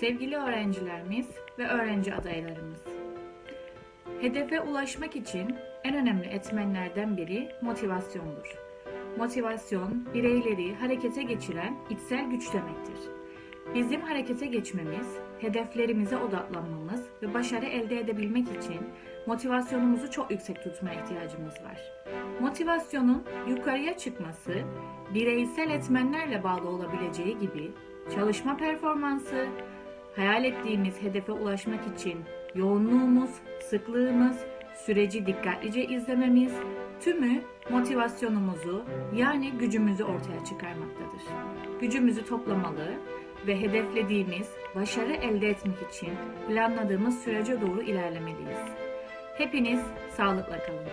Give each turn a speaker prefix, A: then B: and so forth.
A: Sevgili öğrencilerimiz ve öğrenci adaylarımız. Hedefe ulaşmak için en önemli etmenlerden biri motivasyondur. Motivasyon, bireyleri harekete geçiren içsel güç demektir. Bizim harekete geçmemiz, hedeflerimize odaklanmamız ve başarı elde edebilmek için motivasyonumuzu çok yüksek tutmaya ihtiyacımız var. Motivasyonun yukarıya çıkması, bireysel etmenlerle bağlı olabileceği gibi çalışma performansı, hayal ettiğimiz hedefe ulaşmak için yoğunluğumuz, sıklığımız, süreci dikkatlice izlememiz tümü motivasyonumuzu yani gücümüzü ortaya çıkarmaktadır. Gücümüzü toplamalı ve hedeflediğimiz başarı elde etmek için planladığımız sürece doğru ilerlemeliyiz. Hepiniz sağlıkla kalın.